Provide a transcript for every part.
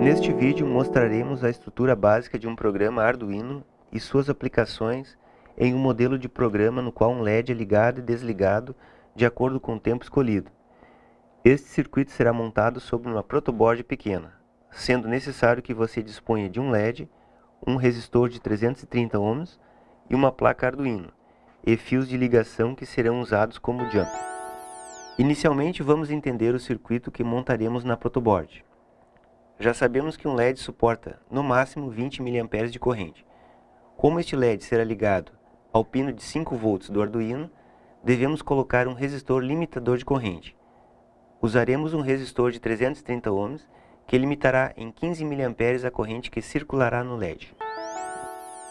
Neste vídeo mostraremos a estrutura básica de um programa Arduino e suas aplicações em um modelo de programa no qual um LED é ligado e desligado de acordo com o tempo escolhido. Este circuito será montado sobre uma protoboard pequena, sendo necessário que você disponha de um LED, um resistor de 330 ohms e uma placa Arduino, e fios de ligação que serão usados como jumper. Inicialmente vamos entender o circuito que montaremos na protoboard. Já sabemos que um LED suporta, no máximo, 20 mA de corrente. Como este LED será ligado ao pino de 5 volts do Arduino, devemos colocar um resistor limitador de corrente. Usaremos um resistor de 330 ohms que limitará em 15 mA a corrente que circulará no LED.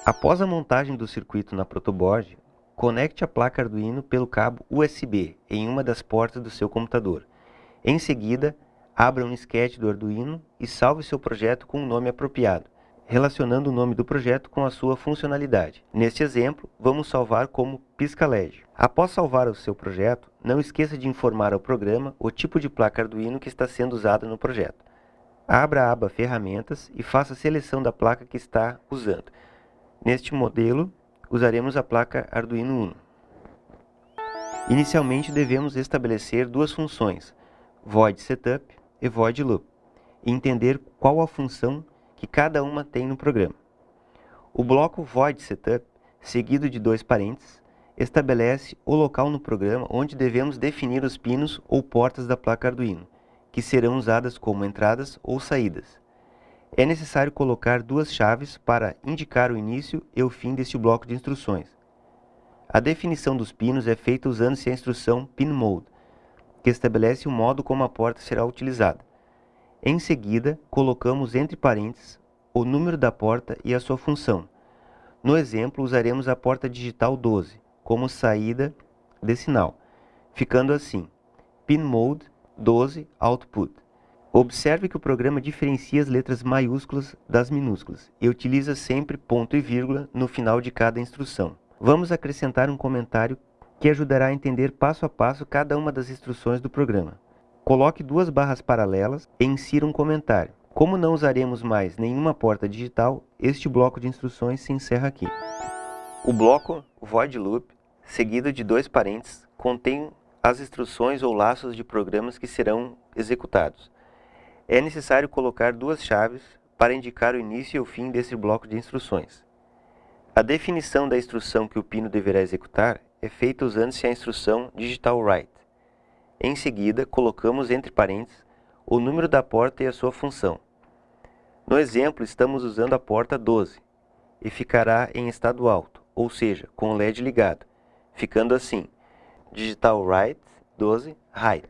Após a montagem do circuito na protoboard, conecte a placa Arduino pelo cabo USB em uma das portas do seu computador. Em seguida, abra um sketch do Arduino e salve seu projeto com um nome apropriado, relacionando o nome do projeto com a sua funcionalidade. Neste exemplo, vamos salvar como PiscaLED. Após salvar o seu projeto, não esqueça de informar ao programa o tipo de placa Arduino que está sendo usada no projeto. Abra a aba Ferramentas e faça a seleção da placa que está usando. Neste modelo, usaremos a placa Arduino Uno. Inicialmente, devemos estabelecer duas funções, void setup e void loop, e entender qual a função que cada uma tem no programa. O bloco void setup, seguido de dois parênteses, estabelece o local no programa onde devemos definir os pinos ou portas da placa Arduino, que serão usadas como entradas ou saídas. É necessário colocar duas chaves para indicar o início e o fim deste bloco de instruções. A definição dos pinos é feita usando-se a instrução pinMode, que estabelece o modo como a porta será utilizada. Em seguida, colocamos entre parênteses o número da porta e a sua função. No exemplo, usaremos a porta digital 12 como saída de sinal, ficando assim, pinMode 12 output. Observe que o programa diferencia as letras maiúsculas das minúsculas e utiliza sempre ponto e vírgula no final de cada instrução. Vamos acrescentar um comentário que ajudará a entender passo a passo cada uma das instruções do programa. Coloque duas barras paralelas e insira um comentário. Como não usaremos mais nenhuma porta digital, este bloco de instruções se encerra aqui. O bloco void loop, seguido de dois parênteses, contém as instruções ou laços de programas que serão executados. É necessário colocar duas chaves para indicar o início e o fim desse bloco de instruções. A definição da instrução que o pino deverá executar é feita usando-se a instrução digital write. Em seguida, colocamos entre parênteses o número da porta e a sua função. No exemplo, estamos usando a porta 12 e ficará em estado alto, ou seja, com o LED ligado, ficando assim, digital write 12 height.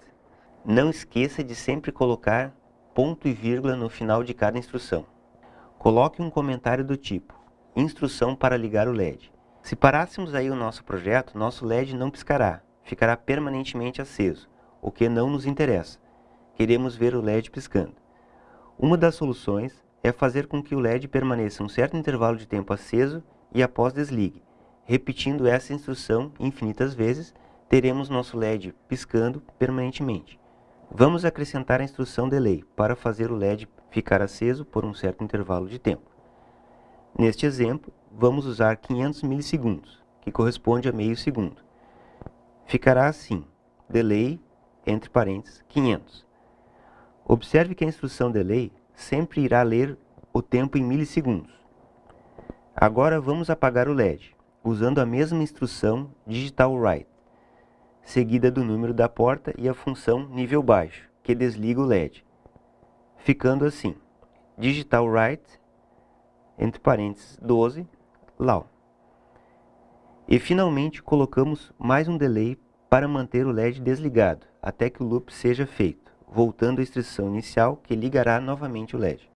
Não esqueça de sempre colocar ponto e vírgula no final de cada instrução. Coloque um comentário do tipo, instrução para ligar o LED. Se parássemos aí o nosso projeto, nosso LED não piscará, ficará permanentemente aceso, o que não nos interessa. Queremos ver o LED piscando. Uma das soluções é fazer com que o LED permaneça um certo intervalo de tempo aceso e após desligue. Repetindo essa instrução infinitas vezes, teremos nosso LED piscando permanentemente. Vamos acrescentar a instrução delay para fazer o LED ficar aceso por um certo intervalo de tempo. Neste exemplo, vamos usar 500 milissegundos, que corresponde a meio segundo. Ficará assim, delay, entre parênteses, 500. Observe que a instrução delay sempre irá ler o tempo em milissegundos. Agora vamos apagar o LED, usando a mesma instrução digital write, seguida do número da porta e a função nível baixo, que desliga o LED, ficando assim, digital write, entre parênteses, 12, Lau. E finalmente colocamos mais um delay para manter o LED desligado, até que o loop seja feito, voltando à instrução inicial que ligará novamente o LED.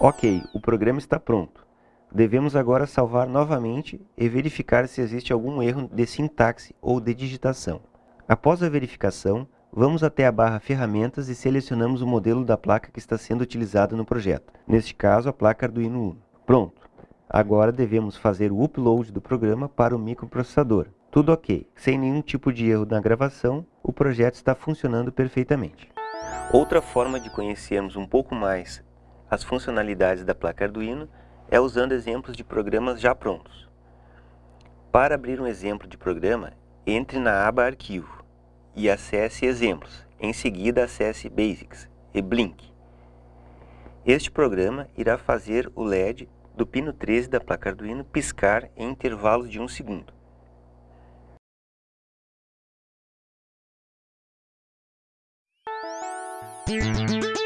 Ok, o programa está pronto. Devemos agora salvar novamente e verificar se existe algum erro de sintaxe ou de digitação. Após a verificação, Vamos até a barra Ferramentas e selecionamos o modelo da placa que está sendo utilizada no projeto. Neste caso, a placa Arduino Uno. Pronto! Agora devemos fazer o upload do programa para o microprocessador. Tudo ok. Sem nenhum tipo de erro na gravação, o projeto está funcionando perfeitamente. Outra forma de conhecermos um pouco mais as funcionalidades da placa Arduino é usando exemplos de programas já prontos. Para abrir um exemplo de programa, entre na aba Arquivo e acesse Exemplos. Em seguida, acesse Basics e Blink. Este programa irá fazer o LED do pino 13 da placa Arduino piscar em intervalos de 1 segundo. Música